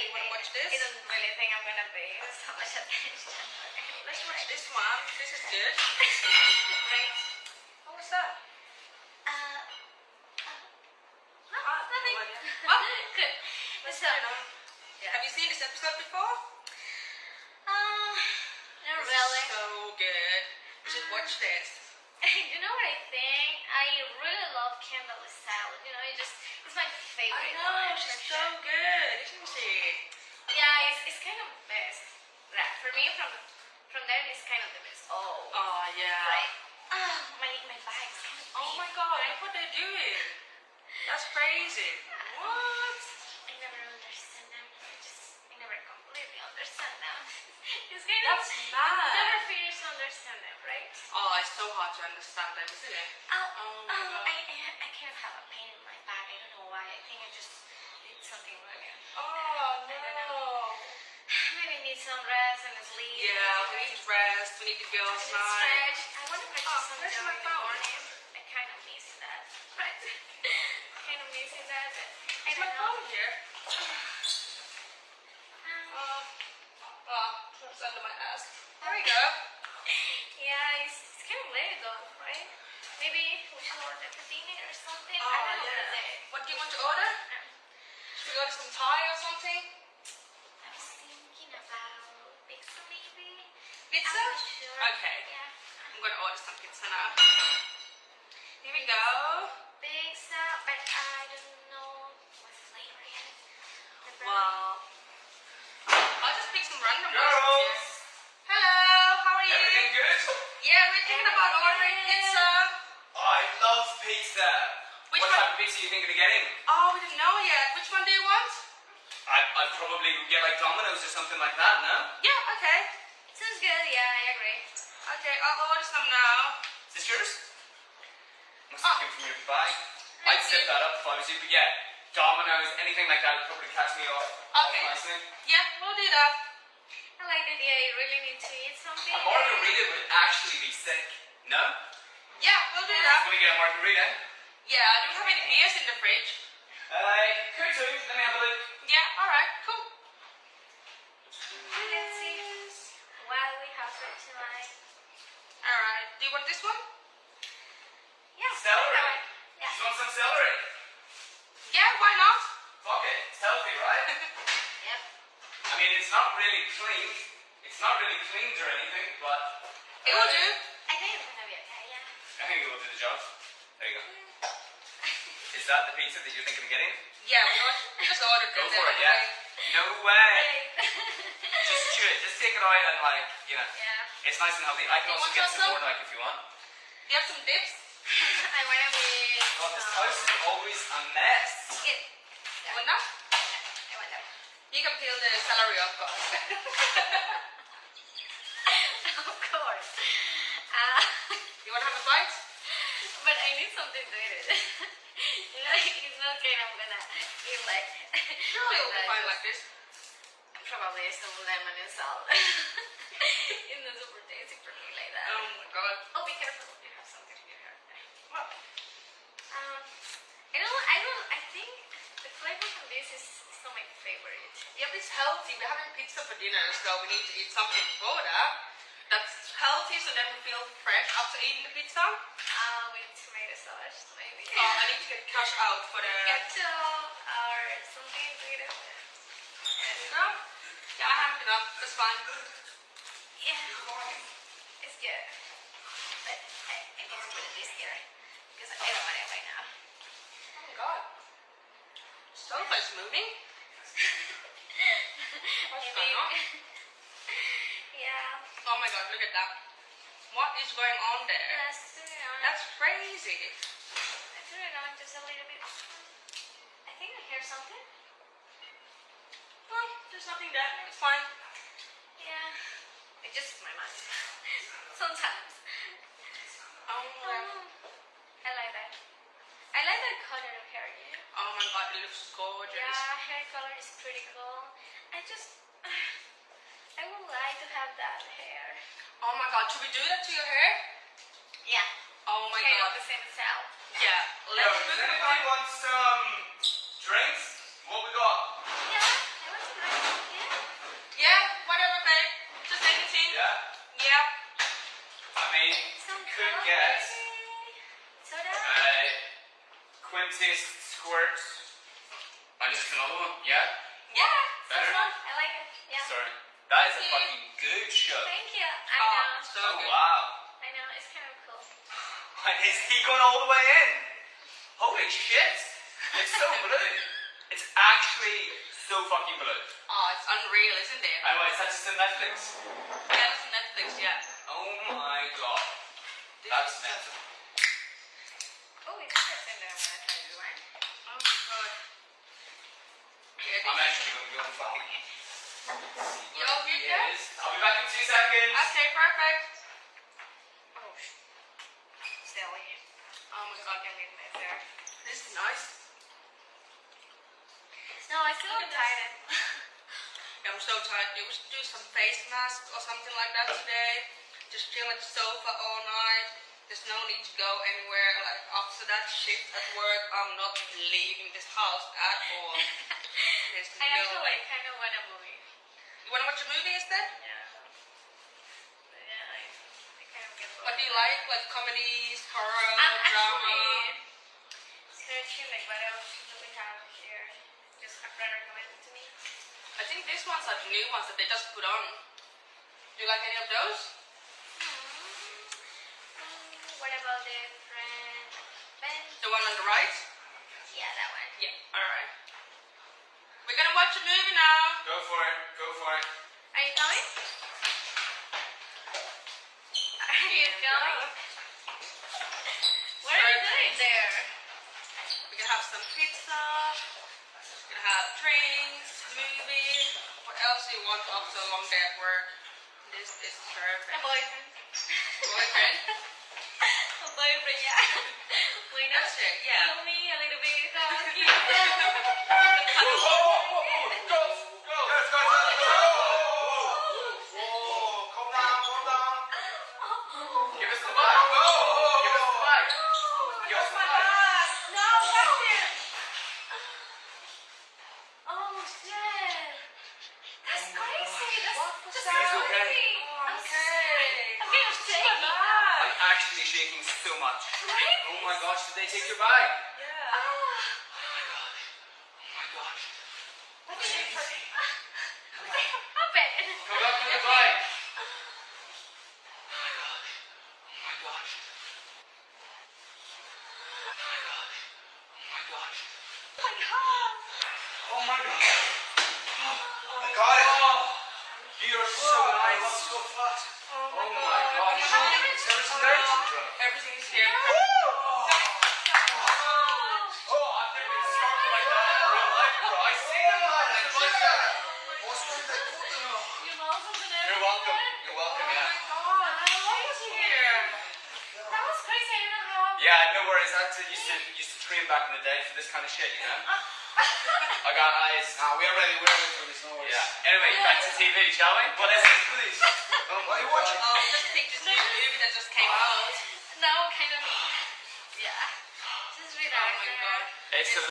you want to watch this? I don't really think I'm gonna pay so much attention. Let's watch this one. This is good. right? What was that? Uh, uh, no, Ah, nothing. no. Oh. Good. Let's So, yeah. Have you seen this episode before? Uh, not This is really. so good. You should watch this. you know what I think? I really love Kendall style. You know, it just it's my favorite. I know, she's so sure. good, isn't she? Yeah, it's, it's kind of best. Right. For me, from from there, it's kind of the best. Oh. Oh yeah. Right. Oh, my my is kind of. Oh my god, right? look what they're doing. That's crazy. What? I never understand them. I just I never completely understand them. it's kind That's of mad. never finish to understand them, right? Oh, it's so hard to understand them, isn't it? Oh, Oh, oh my oh, God. I, I I kind of have a pain in my back. I don't know why. I think I just did something wrong. Oh no. Maybe I need some rest and sleep. Yeah, we need to rest. We need to go outside. stretch. I want to practice Oh, some my in the phone? morning. I kind of miss that. Right? kind of missing that. But I my don't know. phone here? Um, Oh, oh, it's under my ass. There we go. yeah, it's, it's kind of late though, right? Maybe we should order dinner or something. I Oh don't know yeah. what it is. What do you want to order? Um, Should we order some Thai or something? I was thinking about pizza maybe. Pizza? I'm not sure. Okay. Yeah. I'm gonna order some pizza now. Here we go. Pizza, uh, but I don't know what flavor yet. The brownie. Wow. I'll just pick some random ones. Girls! Hello, how are you? Everything good? Yeah, we're thinking about ordering pizza. I love pizza. Which what one? type of pizza are you thinking of getting? Oh, we didn't know yet. Which one do you want? I, I'd probably get like Domino's or something like that, no? Yeah, okay. Sounds good, yeah, I agree. Okay, I'll order some now. Is this yours? Must Oh. have come from your bag. I'd set that up if I was you, but yeah, Domino's, anything like that would probably catch me off. Okay. Nicely. Yeah, we'll do that. I like the idea. You really need to eat something. A margarita would actually be sick. No? Yeah, we'll do I'm that. gonna get a margarita. Yeah, do we have any beers in the fridge? Uh, could do. Let me have a look. Yeah, alright, cool. Let's see we have tonight. Alright, do you want this one? Yeah. Celery. Yeah. Just want some celery. Yeah, why not? Fuck it. It's healthy, right? Yep. I mean, it's not really clean. It's not really cleaned or anything, but. It will do. I think it's gonna be okay, yeah. I think it will do the job. There you go. Is that the pizza that you're thinking of getting? Yeah, we, or- we just ordered Go for it, yeah. No way. Just chew it. Just take it out and like, you know. yeah. It's nice and healthy. I can You also get some? some more like if you want. Do you have some dips? I wanna be. God, this house is always a mess. You want that? I want that. You can peel the celery off, guys. of course. Uh, you want to have a bite? But I need something to eat it. you know, it's not kind of gonna eat like. Surely it will be like fine like this. Probably some lemon and salt. it's not super tasty for me like that. Oh my god. Oh, be careful. You have something in your hair. What? Um, I don't. I don't. I think the flavor from this is, not my favorite. Yeah, but it's healthy. We're having pizza for dinner, so we need to eat something before that. That's healthy, so then we feel fresh after eating the pizza. Uh, with tomato sauce, Oh, I need to get cash out for the. ketchup or something eat. No? Yeah, I have enough. That's fine. Yeah, it's good. But I, I need to put this here because I don't want it right now. Oh my god. Sofa's moving. What's going on? yeah. Oh my god, look at that. What is going on there? Let's turn it on. That's crazy. Let's turn it on just a little bit. I think I hear something. Well, there's nothing there. It's fine. Yeah. It's just my mind. Sometimes. Oh um, my, Oh, I like that. I like that color of hair, know? oh my god, it looks gorgeous. Yeah, hair color is pretty cool. I just, I would like to have that hair. Oh my god, should we do that to your hair? Yeah. Oh my kind god. the same style. Yeah, let's Yo, does anybody want some drinks? What we got? Yeah, Yeah. Whatever, babe. Just anything. Yeah. Yeah. I mean, could get soda. A I just another. Yeah. Yeah. Better. I like it. Yeah. Sorry. That is Thank a fucking you. good show. Thank you. I oh, know. So oh, good. wow. I know. It's kind of. And is he going all the way in? Holy shit! It's so blue. It's actually so fucking blue. Oh, it's unreal, isn't it? Oh, is that just on Netflix? Yeah, it's on Netflix, yeah. Oh my god. This That's mental. Oh, it's interesting that I want to one. Oh my god. Yeah, I'm actually going to go and fucking. You all good He. I'll be back in two seconds. Okay, perfect. Oh my I can leave this there. this is nice. No, I still Look look at this. tired. Yeah, I'm so tired. You should do some face mask or something like that today. Just chill at the sofa all night. There's no need to go anywhere. Like after that shift at work, I'm not leaving this house at all. There's I no actually way. kind of want a movie. You wanna watch a movie instead? Yeah. But yeah, I, I kind of get bored. What do you like? Like comedies, horror, I'm drama? actually searching like what else do we have here. Just a friend recommended to me. I think these ones are the new ones that they just put on. Do you like any of those? Mm, what about the friend Ben? The one on the right? Yeah, that one. Yeah. Alright. We're gonna watch a movie now. Go for it. Go for it. Are you coming? Are you going? What are you doing there? We're gonna have some pizza. We're gonna have drinks, movie. What else do you want after a long day at work? This is A perfect. boyfriend. Boyfriend? a boyfriend, yeah. Why not? That's it, yeah. Feel me a little bit. So cute. Whoa, whoa, whoa, whoa, whoa. Girls, girls. Guys, guys, guys, guys. Whoa, calm down, calm down. Give us the mic. Give us the mic. Give us the mic. No, touch it. Oh shit. That's crazy. That's, that's He's crazy. okay. I'm Okay. scared. I'm getting shaky. I'm actually Oh shaking so much. Right? Oh my gosh, did they take your bag? Yeah. Oh my gosh. Oh my gosh. What did you What? Come back to the bag. Oh my gosh. Oh my gosh. Oh my gosh. Oh my god. Oh. I got it. Oh, so nice. Fast. Oh my gosh. Is everything there? Everything is here. Oh, I've never been startled like that in real life, bro. I see them, man. I like that. What's wrong with that coat now? Your mom's open You're welcome. You're welcome, Oh yeah. my god. She's here. That was crazy. I don't know how. Yeah, no worries. I had to, used to used to train back in the day for this kind of shit, you know. I got eyes. Nah, we are ready, we are ready for this, no worries. Yeah. Anyway, back to TV, shall we? What is it, please? Oh, what are you watching? Oh, just pick this new movie that just came out. Now kind of me. Yeah. Just Oh my god. It's a